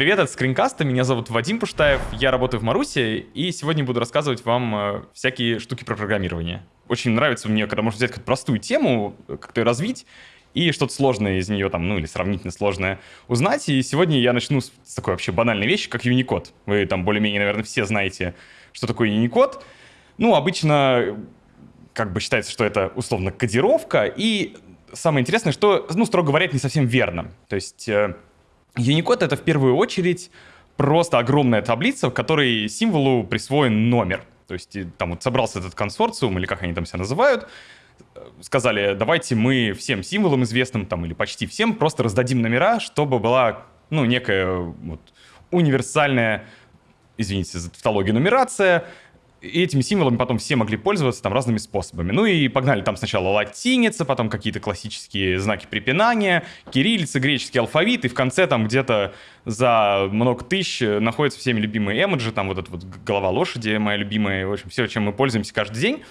Привет, это Скринкаста, меня зовут Вадим Пуштаев, я работаю в Марусе, и сегодня буду рассказывать вам э, всякие штуки про программирование. Очень нравится мне, когда можно взять какую-то простую тему, как-то ее развить, и что-то сложное из нее там, ну или сравнительно сложное узнать. И сегодня я начну с такой вообще банальной вещи, как Unicode. Вы там более-менее, наверное, все знаете, что такое Unicode. Ну, обычно как бы считается, что это условно кодировка, и самое интересное, что, ну, строго говоря, это не совсем верно. То есть э, Unicode — это в первую очередь просто огромная таблица, в которой символу присвоен номер. То есть там вот собрался этот консорциум, или как они там себя называют, э, сказали, давайте мы всем символам известным, там, или почти всем, просто раздадим номера, чтобы была, ну, некая вот, универсальная, извините за тавтологию, нумерация, и этими символами потом все могли пользоваться там разными способами. Ну и погнали там сначала латиница, потом какие-то классические знаки препинания, кириллица, греческий алфавит, и в конце там где-то за много тысяч находятся всеми любимые эмоджи, там вот эта вот голова лошади моя любимая, в общем, все, чем мы пользуемся каждый день.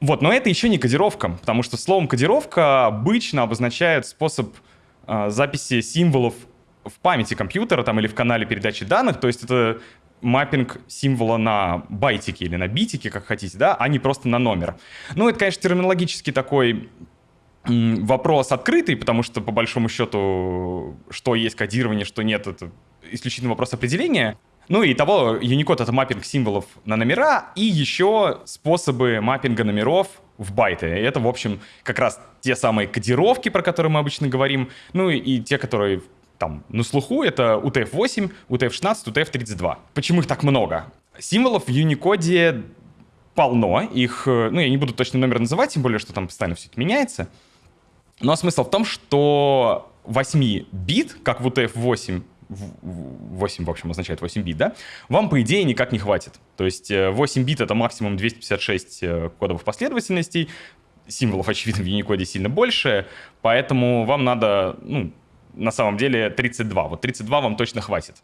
Вот, но это еще не кодировка, потому что словом кодировка обычно обозначает способ э, записи символов в памяти компьютера там или в канале передачи данных, то есть это маппинг символа на байтике или на битике, как хотите, да, а не просто на номер. Ну, это, конечно, терминологически такой вопрос открытый, потому что, по большому счету, что есть кодирование, что нет, это исключительно вопрос определения. Ну и того, Unicode — это маппинг символов на номера, и еще способы маппинга номеров в байты. И это, в общем, как раз те самые кодировки, про которые мы обычно говорим, ну и те, которые там на слуху это UTF-8, UTF-16, UTF-32. Почему их так много? Символов в Unicode полно, их, э, ну, я не буду точно номер называть, тем более, что там постоянно все это меняется. Но смысл в том, что 8 бит, как в UTF-8, 8, в общем, означает 8 бит, да, вам, по идее, никак не хватит. То есть 8 э, бит — это максимум 256 э, кодовых последовательностей, символов, очевидно, в Unicode сильно больше, поэтому вам надо, ну, на самом деле 32. Вот 32 вам точно хватит.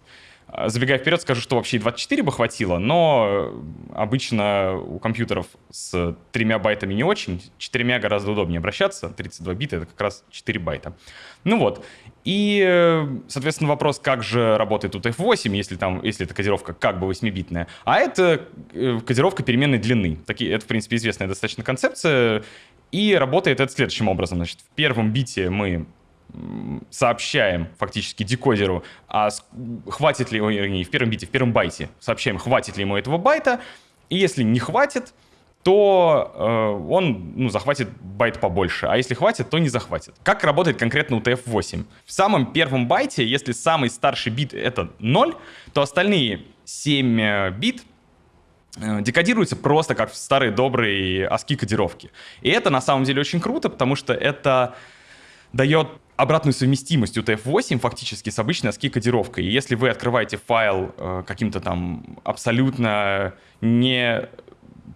А, забегая вперед, скажу, что вообще и 24 бы хватило, но обычно у компьютеров с тремя байтами не очень, четырьмя гораздо удобнее обращаться, 32 бита — это как раз 4 байта. Ну вот, и, соответственно, вопрос, как же работает UTF-8, если, там, если это кодировка как бы 8-битная, а это э, кодировка переменной длины. Такие, это, в принципе, известная достаточно концепция, и работает это следующим образом. Значит, в первом бите мы сообщаем фактически декодеру, а хватит ли, не в первом бите, в первом байте сообщаем, хватит ли ему этого байта, и если не хватит, то э, он ну, захватит байт побольше, а если хватит, то не захватит. Как работает конкретно UTF-8? В самом первом байте, если самый старший бит это 0, то остальные 7 э, бит э, декодируются просто как в старые добрые ASCII кодировки. И это на самом деле очень круто, потому что это дает обратную совместимость UTF-8 фактически с обычной ASCII-кодировкой. И если вы открываете файл э, каким-то там абсолютно не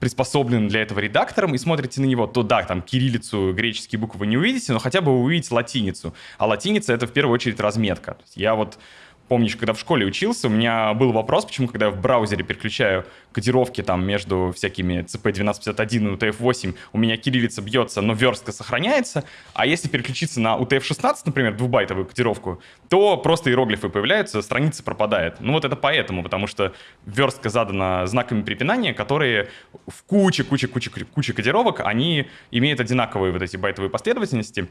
приспособленным для этого редактором и смотрите на него, то да, там кириллицу, греческие буквы вы не увидите, но хотя бы увидите латиницу. А латиница — это в первую очередь разметка. Я вот помнишь, когда в школе учился, у меня был вопрос, почему, когда я в браузере переключаю кодировки там между всякими CP1251 и UTF-8, у меня кириллица бьется, но верстка сохраняется, а если переключиться на UTF-16, например, двухбайтовую кодировку, то просто иероглифы появляются, страница пропадает. Ну вот это поэтому, потому что верстка задана знаками препинания, которые в куче-куче-куче-куче кодировок, они имеют одинаковые вот эти байтовые последовательности,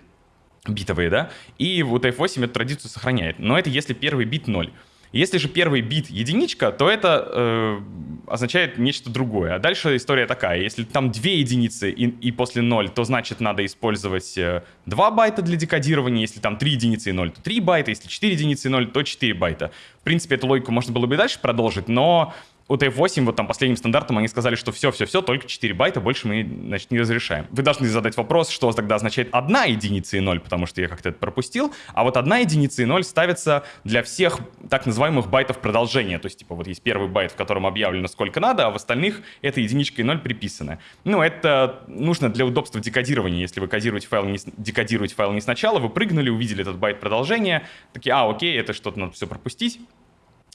битовые, да, и вот F8 эту традицию сохраняет. Но это если первый бит 0. Если же первый бит единичка, то это э, означает нечто другое. А дальше история такая. Если там две единицы и, и после 0, то значит надо использовать э, 2 байта для декодирования. Если там 3 единицы и 0, то 3 байта. Если 4 единицы и 0, то 4 байта. В принципе, эту логику можно было бы и дальше продолжить, но UTF-8, вот там последним стандартом, они сказали, что все-все-все, только 4 байта, больше мы, значит, не разрешаем. Вы должны задать вопрос, что тогда означает одна единица и 0, потому что я как-то это пропустил. А вот одна единица и 0 ставится для всех так называемых байтов продолжения. То есть, типа, вот есть первый байт, в котором объявлено сколько надо, а в остальных это единичка и 0 приписано. Ну, это нужно для удобства декодирования. Если вы кодируете файл не, декодируете файл не сначала, вы прыгнули, увидели этот байт продолжения, такие, а, окей, это что-то надо все пропустить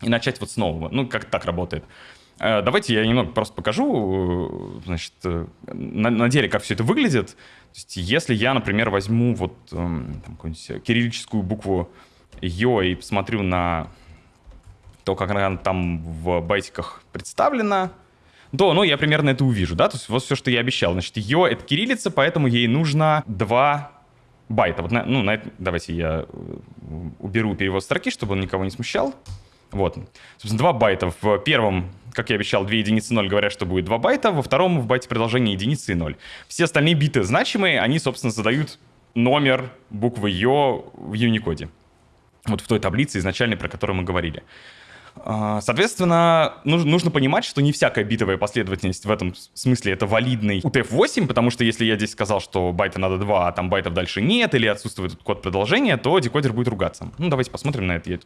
и начать вот с нового. Ну, как так работает. Э, давайте я немного просто покажу, э, значит, э, на, на деле, как все это выглядит. То есть, если я, например, возьму вот эм, там, какую-нибудь кириллическую букву Ё и посмотрю на то, как она там в байтиках представлена, то, ну, я примерно это увижу, да, то есть вот все, что я обещал. Значит, ее — это кириллица, поэтому ей нужно 2 байта. Вот, на, ну, на это, давайте я уберу перевод строки, чтобы он никого не смущал. Вот. Собственно, 2 байта. В первом, как я обещал, 2 единицы 0 говорят, что будет 2 байта. Во втором в байте продолжение единицы и 0. Все остальные биты значимые, они, собственно, задают номер буквы Ё в Unicode. Вот в той таблице изначальной, про которую мы говорили. А, соответственно, нужно понимать, что не всякая битовая последовательность в этом смысле это валидный UTF-8, потому что если я здесь сказал, что байта надо 2, а там байтов дальше нет, или отсутствует код продолжения, то декодер будет ругаться. Ну, давайте посмотрим на это. Я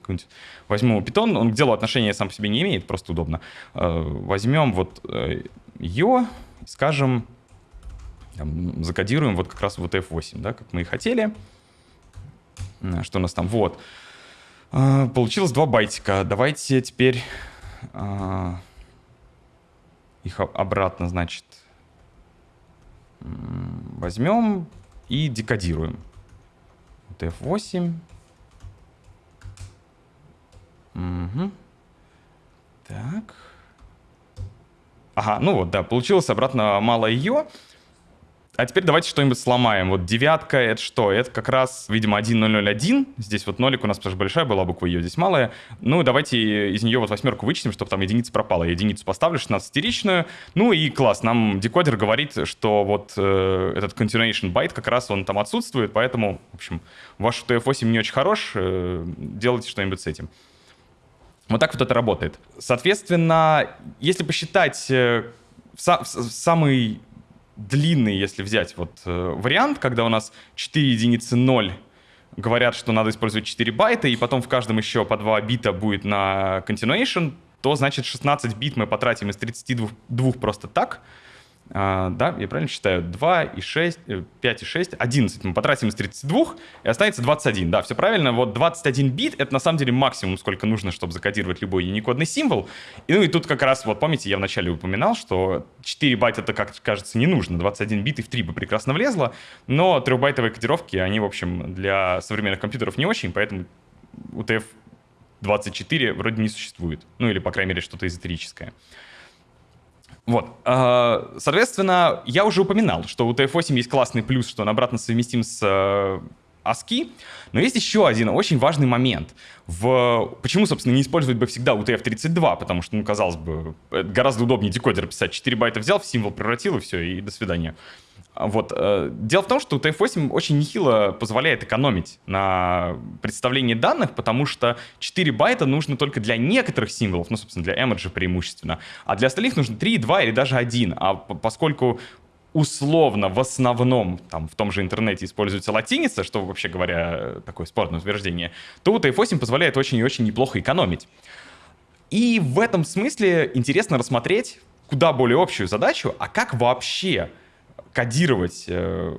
возьму питон, он к делу отношения сам по себе не имеет, просто удобно. А, возьмем вот ее, скажем, там, закодируем вот как раз в UTF-8, да, как мы и хотели. Что у нас там? Вот. А, получилось два байтика. Давайте теперь а, их обратно, значит, возьмем и декодируем. Вот F8. Угу. Так. Ага, ну вот, да, получилось обратно мало ее. А теперь давайте что-нибудь сломаем. Вот девятка, это что? Это как раз, видимо, 1001. Здесь вот нолик у нас, потому что большая была буква ее, здесь малая. Ну, давайте из нее вот восьмерку вычтем, чтобы там единица пропала. Единицу поставлю, 16-ричную. Ну и класс, нам декодер говорит, что вот э, этот continuation byte как раз он там отсутствует, поэтому, в общем, ваш TF8 не очень хорош, э, делайте что-нибудь с этим. Вот так вот это работает. Соответственно, если посчитать э, в, са в самый длинный, если взять вот э, вариант, когда у нас 4 единицы 0 говорят, что надо использовать 4 байта, и потом в каждом еще по 2 бита будет на continuation, то значит 16 бит мы потратим из 32 просто так, а, да, я правильно считаю? 2 и 6, 5 э, и 6, 11 мы потратим из 32, и останется 21. Да, все правильно. Вот 21 бит — это на самом деле максимум, сколько нужно, чтобы закодировать любой юникодный символ. И, ну и тут как раз, вот помните, я вначале упоминал, что 4 байта это, как кажется, не нужно. 21 бит и в 3 бы прекрасно влезло, но трехбайтовые кодировки, они, в общем, для современных компьютеров не очень, поэтому UTF-24 вроде не существует. Ну или, по крайней мере, что-то эзотерическое. Вот. А, соответственно, я уже упоминал, что у TF8 есть классный плюс, что он обратно совместим с э, ASCII, но есть еще один очень важный момент. В... Почему, собственно, не использовать бы всегда UTF-32? Потому что, ну, казалось бы, гораздо удобнее декодер писать. 4 байта взял, в символ превратил, и все, и до свидания. Вот. Э, дело в том, что UTF-8 очень нехило позволяет экономить на представлении данных, потому что 4 байта нужно только для некоторых символов, ну, собственно, для эмоджи преимущественно, а для остальных нужно 3, 2 или даже 1. А поскольку условно в основном там в том же интернете используется латиница, что вообще говоря такое спорное утверждение, то UTF-8 позволяет очень и очень неплохо экономить. И в этом смысле интересно рассмотреть куда более общую задачу, а как вообще кодировать э,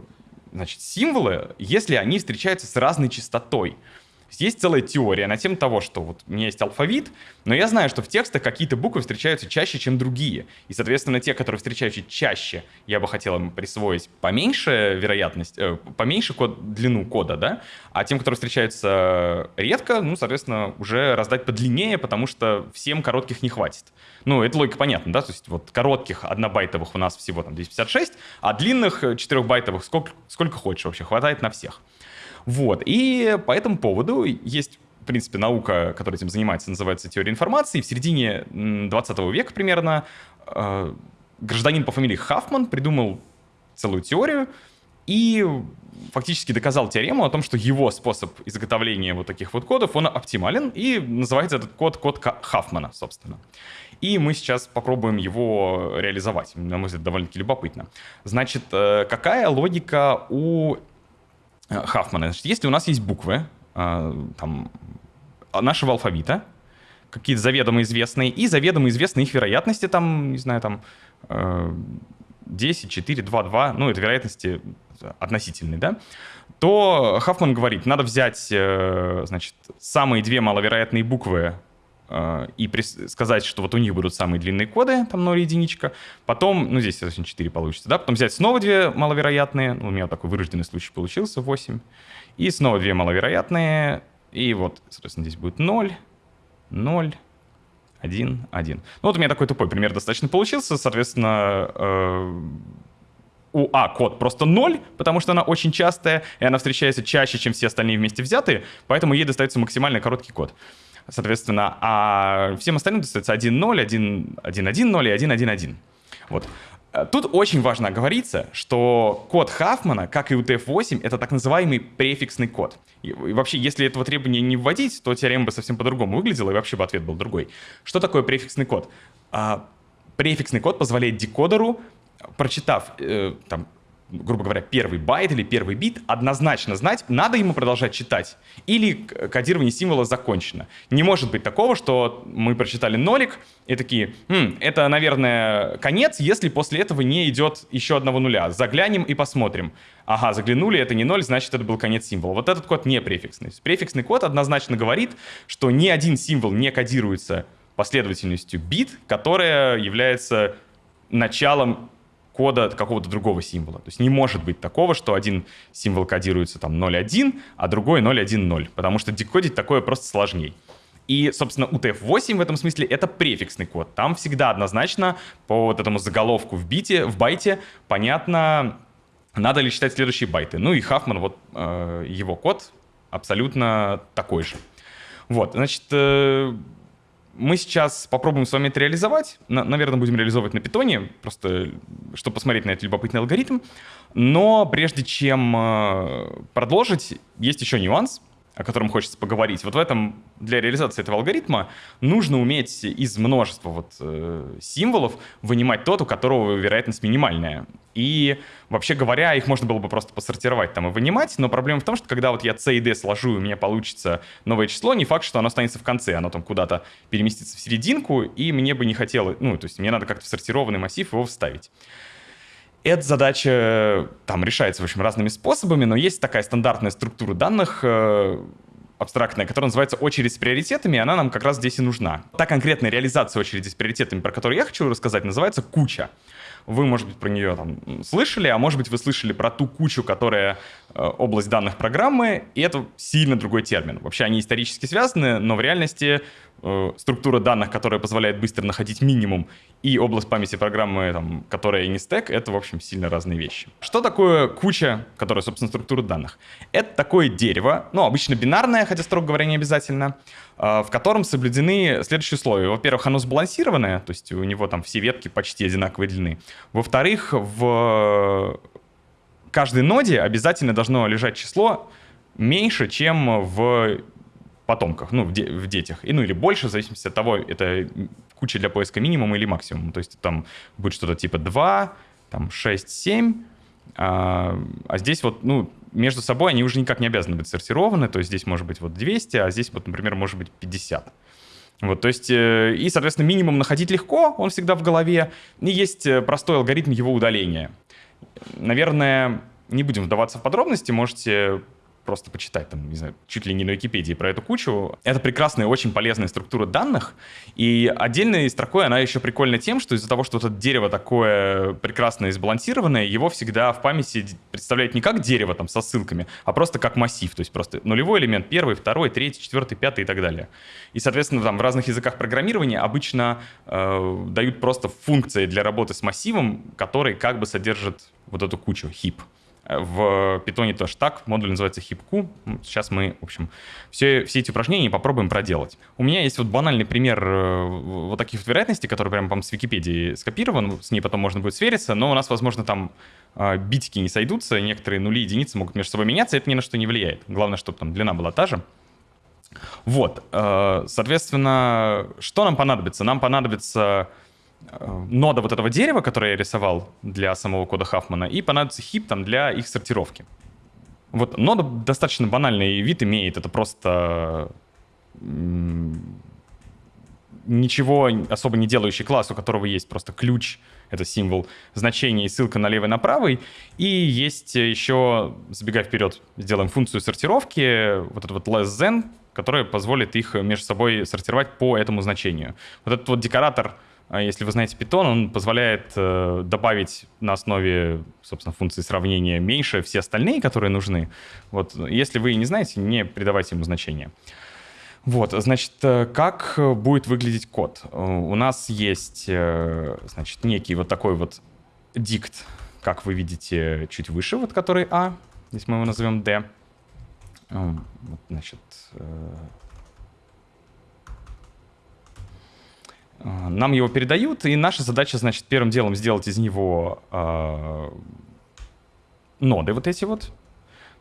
значит, символы, если они встречаются с разной частотой. Есть целая теория на тему того, что вот у меня есть алфавит, но я знаю, что в текстах какие-то буквы встречаются чаще, чем другие. И, соответственно, те, которые встречаются чаще, я бы хотел им присвоить поменьше вероятность, э, поменьше код, длину кода, да? А тем, которые встречаются редко, ну, соответственно, уже раздать подлиннее, потому что всем коротких не хватит. Ну, это логика понятна, да? То есть вот коротких однобайтовых у нас всего там 256, а длинных 4-байтовых сколько, сколько хочешь вообще, хватает на всех. Вот, и по этому поводу есть в принципе, наука, которая этим занимается, называется теория информации. В середине 20 века примерно э, гражданин по фамилии Хафман придумал целую теорию и фактически доказал теорему о том, что его способ изготовления вот таких вот кодов, он оптимален, и называется этот код код Хафмана, собственно. И мы сейчас попробуем его реализовать. На мой взгляд, довольно-таки любопытно. Значит, э, какая логика у Э, Хафмана. Значит, если у нас есть буквы э, там, нашего алфавита, какие-то заведомо известные, и заведомо известные их вероятности, там, не знаю, там 10, 4, 2, 2, ну, это вероятности относительные, да, то Хафман говорит, надо взять, э, значит, самые две маловероятные буквы и сказать, что вот у них будут самые длинные коды, там 0 единичка. Потом, ну здесь очень 4 получится, да, потом взять снова две маловероятные, ну, у меня такой вырожденный случай получился, 8. И снова две маловероятные, и вот, соответственно, здесь будет 0, 0, 1, 1. Ну вот у меня такой тупой пример достаточно получился. Соответственно, э, у А код просто 0, потому что она очень частая, и она встречается чаще, чем все остальные вместе взятые, поэтому ей достается максимально короткий код. Соответственно, а всем остальным достается 1.0, 1.1.0 и 1.1.1. Вот. Э, тут очень важно оговориться, что код Хафмана, как и у TF8, это так называемый префиксный код. И, вообще, если этого требования не вводить, то теорема бы совсем по-другому выглядела, и вообще бы ответ был другой. Что такое префиксный код? А, префиксный код позволяет декодеру, прочитав э, там, грубо говоря, первый байт или первый бит, однозначно знать, надо ему продолжать читать, или кодирование символа закончено. Не может быть такого, что мы прочитали нолик и такие, хм, это, наверное, конец, если после этого не идет еще одного нуля. Заглянем и посмотрим. Ага, заглянули, это не ноль, значит, это был конец символа. Вот этот код не префиксный. Префиксный код однозначно говорит, что ни один символ не кодируется последовательностью бит, которая является началом кода какого-то другого символа. То есть не может быть такого, что один символ кодируется там 0.1, а другой 0.1.0, потому что декодить такое просто сложнее. И, собственно, UTF-8 в этом смысле это префиксный код. Там всегда однозначно по вот этому заголовку в бите, в байте понятно, надо ли читать следующие байты. Ну и Хафман, вот э, его код абсолютно такой же. Вот, значит, э, мы сейчас попробуем с вами это реализовать. На, наверное, будем реализовывать на питоне, просто чтобы посмотреть на этот любопытный алгоритм. Но прежде чем э, продолжить, есть еще нюанс о котором хочется поговорить. Вот в этом, для реализации этого алгоритма нужно уметь из множества вот, э, символов вынимать тот, у которого вероятность минимальная. И, вообще говоря, их можно было бы просто посортировать там и вынимать, но проблема в том, что когда вот я C и D сложу, и у меня получится новое число, не факт, что оно останется в конце, оно там куда-то переместится в серединку, и мне бы не хотелось, ну, то есть мне надо как-то в сортированный массив его вставить. Эта задача там решается, в общем, разными способами, но есть такая стандартная структура данных, э, абстрактная, которая называется очередь с приоритетами, и она нам как раз здесь и нужна. Та конкретная реализация очереди с приоритетами, про которую я хочу рассказать, называется куча. Вы, может быть, про нее там слышали, а может быть, вы слышали про ту кучу, которая э, область данных программы, и это сильно другой термин. Вообще они исторически связаны, но в реальности э, структура данных, которая позволяет быстро находить минимум, и область памяти программы, там, которая не стек, это, в общем, сильно разные вещи. Что такое куча, которая, собственно, структура данных? Это такое дерево, ну, обычно бинарное, хотя, строго говоря, не обязательно, э, в котором соблюдены следующие условия. Во-первых, оно сбалансированное, то есть у него там все ветки почти одинаковой длины. Во-вторых, в каждой ноде обязательно должно лежать число меньше, чем в потомках, ну, в, де в детях. И, ну, или больше, в зависимости от того, это куча для поиска минимум или максимум. То есть там будет что-то типа 2, там 6, 7, а, а здесь вот, ну, между собой они уже никак не обязаны быть сортированы, то есть здесь может быть вот 200, а здесь вот, например, может быть 50. Вот, то есть, э, и, соответственно, минимум находить легко, он всегда в голове, и есть э, простой алгоритм его удаления. Наверное, не будем вдаваться в подробности, можете просто почитать, там, не знаю, чуть ли не на Википедии про эту кучу. Это прекрасная, очень полезная структура данных, и отдельной строкой она еще прикольна тем, что из-за того, что это дерево такое прекрасное и сбалансированное, его всегда в памяти представляют не как дерево там со ссылками, а просто как массив, то есть просто нулевой элемент, первый, второй, третий, четвертый, пятый и так далее. И, соответственно, там в разных языках программирования обычно э, дают просто функции для работы с массивом, который как бы содержит вот эту кучу, heap. В питоне тоже так, модуль называется HipQ. Сейчас мы, в общем, все, все эти упражнения попробуем проделать. У меня есть вот банальный пример э, вот таких вот вероятностей, который прямо, по с Википедии скопирован, с ней потом можно будет свериться, но у нас, возможно, там э, битики не сойдутся, некоторые нули и единицы могут между собой меняться, это ни на что не влияет. Главное, чтобы там длина была та же. Вот, э, соответственно, что нам понадобится? Нам понадобится нода вот этого дерева, которое я рисовал для самого кода Хафмана, и понадобится хип там для их сортировки. Вот нода достаточно банальный вид имеет, это просто ничего особо не делающий класс, у которого есть просто ключ, это символ значения и ссылка на левый на правый. И есть еще, забегая вперед, сделаем функцию сортировки, вот этот вот less than, которая позволит их между собой сортировать по этому значению. Вот этот вот декоратор если вы знаете Python, он позволяет э, добавить на основе, собственно, функции сравнения меньше все остальные, которые нужны. Вот, если вы не знаете, не придавайте ему значения. Вот, значит, э, как будет выглядеть код? Э, у нас есть, э, значит, некий вот такой вот дикт, как вы видите, чуть выше, вот который А. Здесь мы его назовем D. Вот, значит, нам его передают, и наша задача, значит, первым делом сделать из него э, ноды вот эти вот.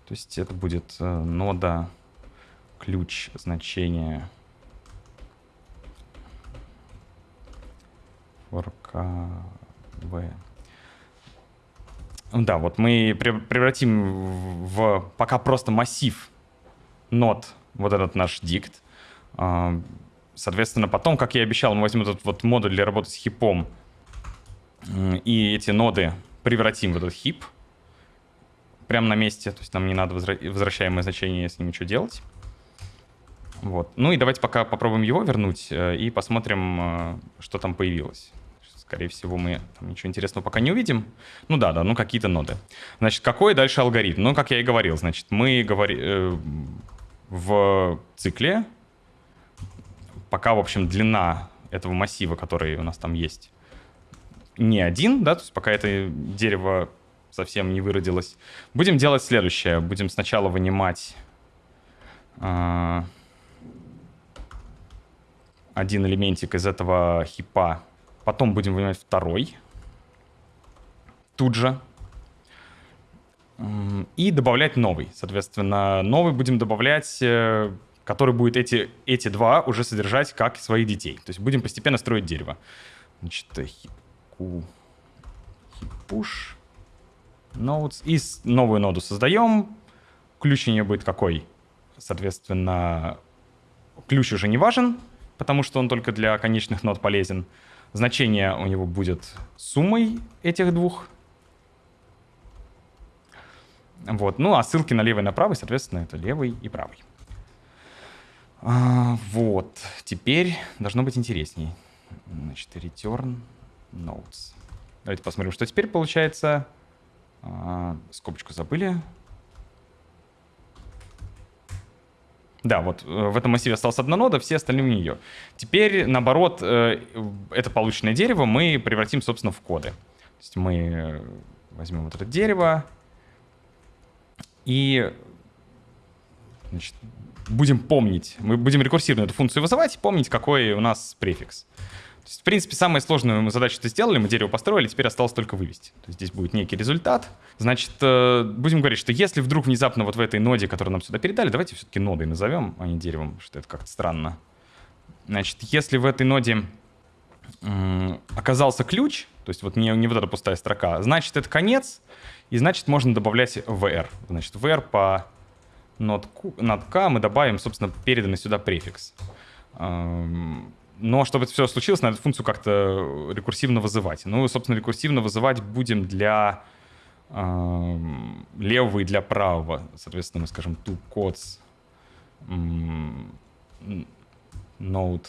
То есть это будет нода ключ значение forkv. Да, вот мы превратим в пока просто массив нот вот этот наш дикт. Соответственно, потом, как я и обещал, мы возьмем этот вот модуль для работы с хипом и эти ноды превратим в этот хип прямо на месте. То есть нам не надо возвращаемое значение с ним ничего делать. Вот. Ну и давайте пока попробуем его вернуть э, и посмотрим, э, что там появилось. Скорее всего, мы там ничего интересного пока не увидим. Ну да, да, ну какие-то ноды. Значит, какой дальше алгоритм? Ну, как я и говорил, значит, мы говорим э, в цикле, пока, в общем, длина этого массива, который у нас там есть, не один, да, то есть пока это дерево совсем не выродилось. Будем делать следующее. Будем сначала вынимать... Э, один элементик из этого хипа. Потом будем вынимать второй. Тут же. И добавлять новый. Соответственно, новый будем добавлять, э, который будет эти, эти два уже содержать как своих детей. То есть будем постепенно строить дерево. Значит, хипку, хипуш, nodes. И новую ноду создаем. Ключ у нее будет какой? Соответственно, ключ уже не важен потому что он только для конечных нот полезен. Значение у него будет суммой этих двух. Вот. Ну, а ссылки на левый и на правый, соответственно, это левый и правый. А, вот. Теперь должно быть интересней. Значит, return notes. Давайте посмотрим, что теперь получается. А, скобочку забыли. Да, вот э, в этом массиве осталась одна нода, все остальные у нее. Теперь, наоборот, э, это полученное дерево мы превратим, собственно, в коды. То есть мы э, возьмем вот это дерево и значит, будем помнить, мы будем рекурсивно эту функцию вызывать и помнить, какой у нас префикс есть, в принципе, самую сложную мы задачу это сделали, мы дерево построили, теперь осталось только вывести. То есть здесь будет некий результат. Значит, э, будем говорить, что если вдруг внезапно вот в этой ноде, которую нам сюда передали, давайте все-таки нодой назовем, а не деревом, что это как-то странно. Значит, если в этой ноде оказался ключ, то есть вот не, не вот эта пустая строка, значит, это конец, и значит, можно добавлять VR. Значит, VR по нод, нод K мы добавим, собственно, переданный сюда префикс. Но чтобы это все случилось, надо функцию как-то рекурсивно вызывать. Ну, собственно, рекурсивно вызывать будем для э, левого и для правого. Соответственно, мы скажем to codes node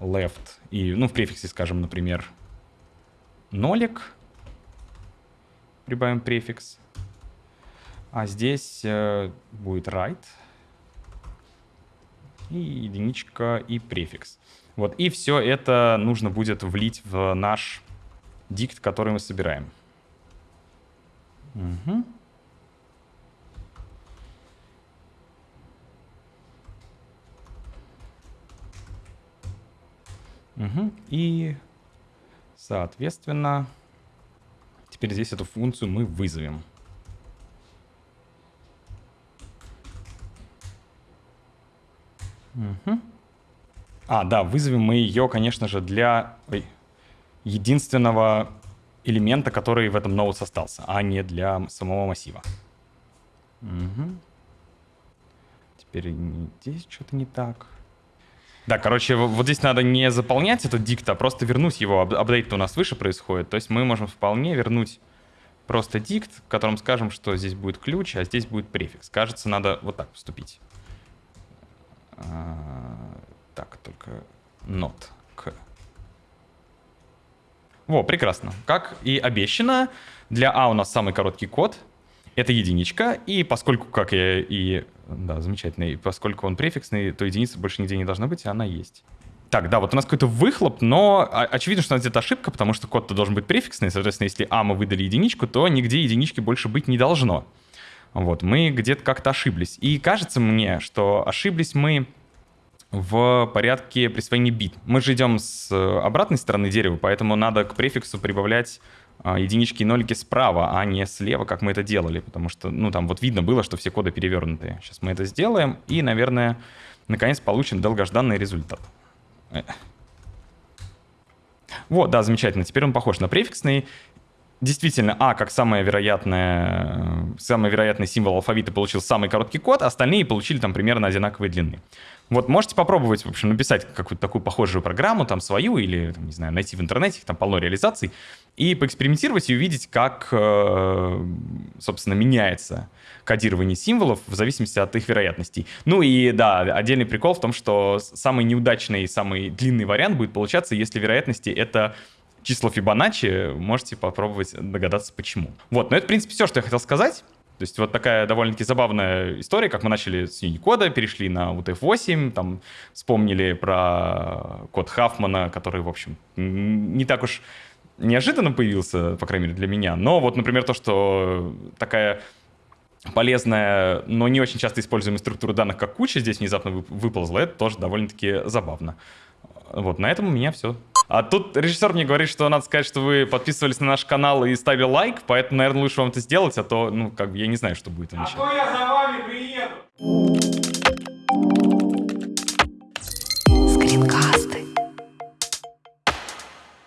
left. И, ну, в префиксе скажем, например, нолик. Прибавим префикс. А здесь э, будет right и единичка, и префикс. Вот, и все это нужно будет влить в наш дикт, который мы собираем. Угу. Угу. И, соответственно, теперь здесь эту функцию мы вызовем. Угу. А, да, вызовем мы ее, конечно же, для ой, единственного элемента, который в этом nodes остался, а не для самого массива. Угу. Теперь здесь что-то не так. Да, короче, вот здесь надо не заполнять этот дикт, а просто вернуть его. Апдейт у нас выше происходит. То есть мы можем вполне вернуть просто дикт, в котором скажем, что здесь будет ключ, а здесь будет префикс. Кажется, надо вот так поступить. А, так, только not к. Во, прекрасно. Как и обещано, для А у нас самый короткий код. Это единичка. И поскольку, как я и Да, замечательно. И поскольку он префиксный, то единицы больше нигде не должно быть, и она есть. Так, да, вот у нас какой-то выхлоп, но очевидно, что у нас где-то ошибка, потому что код-то должен быть префиксный. Соответственно, если А мы выдали единичку, то нигде единички больше быть не должно. Вот, мы где-то как-то ошиблись. И кажется мне, что ошиблись мы в порядке присвоения бит. Мы же идем с обратной стороны дерева, поэтому надо к префиксу прибавлять а, единички и нолики справа, а не слева, как мы это делали, потому что, ну, там вот видно было, что все коды перевернутые. Сейчас мы это сделаем и, наверное, наконец получим долгожданный результат. Э. Вот, да, замечательно. Теперь он похож на префиксный. Действительно, А, как самое вероятное, самый вероятный символ алфавита получил самый короткий код, а остальные получили там примерно одинаковой длины. Вот можете попробовать, в общем, написать какую-то такую похожую программу, там свою, или, там, не знаю, найти в интернете, там полно реализаций, и поэкспериментировать и увидеть, как, э, собственно, меняется кодирование символов в зависимости от их вероятностей. Ну и, да, отдельный прикол в том, что самый неудачный, самый длинный вариант будет получаться, если вероятности — это число Фибоначчи, можете попробовать догадаться, почему. Вот, но это, в принципе, все, что я хотел сказать. То есть вот такая довольно-таки забавная история, как мы начали с Unicode, перешли на UTF-8, там вспомнили про код Хафмана, который, в общем, не так уж неожиданно появился, по крайней мере, для меня. Но вот, например, то, что такая полезная, но не очень часто используемая структура данных, как куча, здесь внезапно выползла, это тоже довольно-таки забавно. Вот, на этом у меня все. А тут режиссер мне говорит, что надо сказать, что вы подписывались на наш канал и ставили лайк, поэтому, наверное, лучше вам это сделать, а то, ну, как бы, я не знаю, что будет. А то я за вами приеду! Скринкаст.